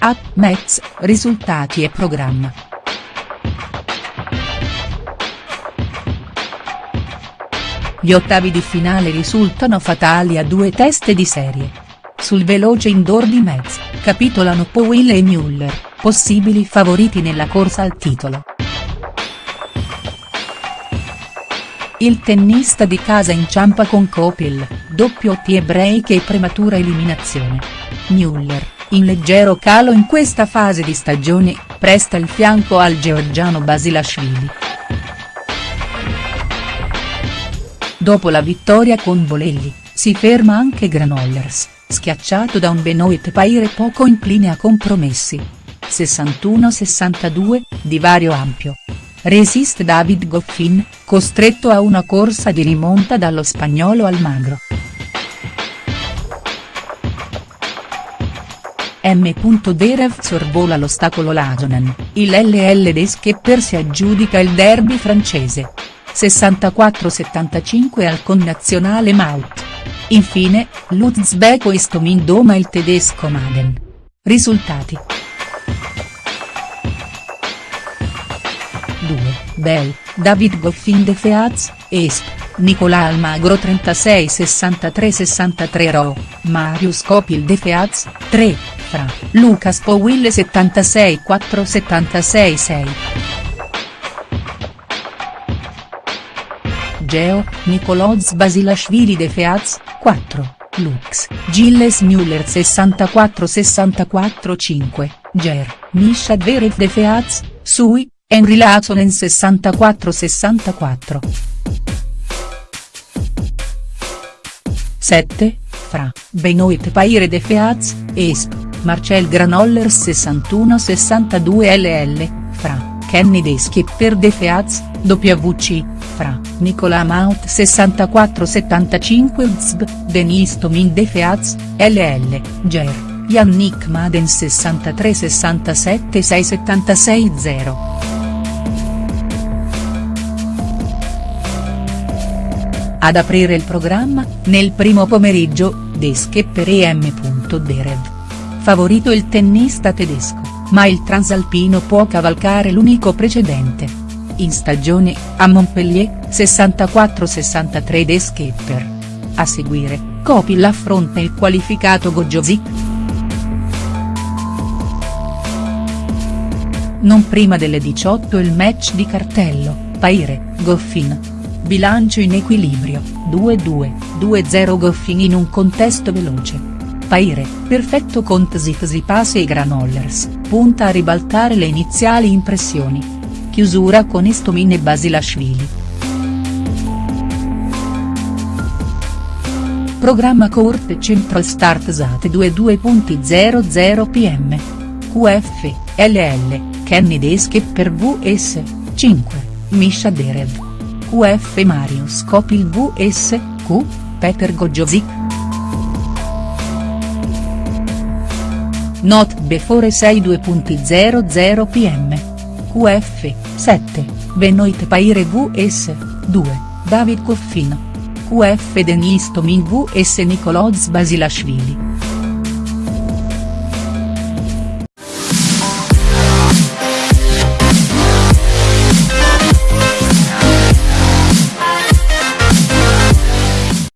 A, Metz, risultati e programma. Gli ottavi di finale risultano fatali a due teste di serie. Sul veloce indoor di Metz, capitolano Powell e Müller, possibili favoriti nella corsa al titolo. Il tennista di casa inciampa con Kopil, doppio tie break e prematura eliminazione. Müller, in leggero calo in questa fase di stagione, presta il fianco al georgiano Basilashvili. Dopo la vittoria con Bolelli, si ferma anche Granollers, schiacciato da un Benoit Paire poco incline a compromessi. 61-62, divario ampio. Resiste David Goffin, costretto a una corsa di rimonta dallo spagnolo Almagro. M. Derev sorvola l'ostacolo Lajonen, il LL de Skepper si aggiudica il derby francese. 64-75 al connazionale Maut. Infine, l'Uzbeko Istomin doma il tedesco Maden. Risultati. 2, Bell, David Goffin de Feaz, Esp, Nicola Almagro 36 63 63 Ro, Marius Copil de Feaz, 3, Fra, Lucas Powille 76 4 76 6. Geo, Nicoloz Basilashvili de Feaz, 4, Lux, Gilles Müller 64 64 5, Ger, Misha Dverev de Feaz, Sui, Henry Lazonen 64 64. 7, Fra, Benoit Paire de Feaz, Esp, Marcel Granollers 61 62 LL, Fra, Kenny de Skipper de Feaz, WC, Fra, Nicola Maut 64 75 Uzb, Denis Tomin de Feaz, LL, Ger, Yannick Maden 63 Ad aprire il programma, nel primo pomeriggio, De Skepper e M. Derev. Favorito il tennista tedesco, ma il transalpino può cavalcare l'unico precedente. In stagione, a Montpellier, 64-63 De Skepper. A seguire, Kopil affronta il qualificato Gojovic. Non prima delle 18 il match di cartello, Paire, Goffin. Bilancio in equilibrio, 2-2, 2-0 Goffin in un contesto veloce. Paire, perfetto con Tsitsipas e Granollers, punta a ribaltare le iniziali impressioni. Chiusura con Istomin e Basilashvili. Programma Court Central Start Sat 22.00 pm. QF, LL, Kenny Deske per VS, 5, Misha Derev. QF Marius Kopil vs, Q, Peter Gojovic. Not before 62.00 pm. QF, 7, Benoit Paire vs, 2, David Coffin. QF Denis Tomin vs Nicoloz Basilashvili.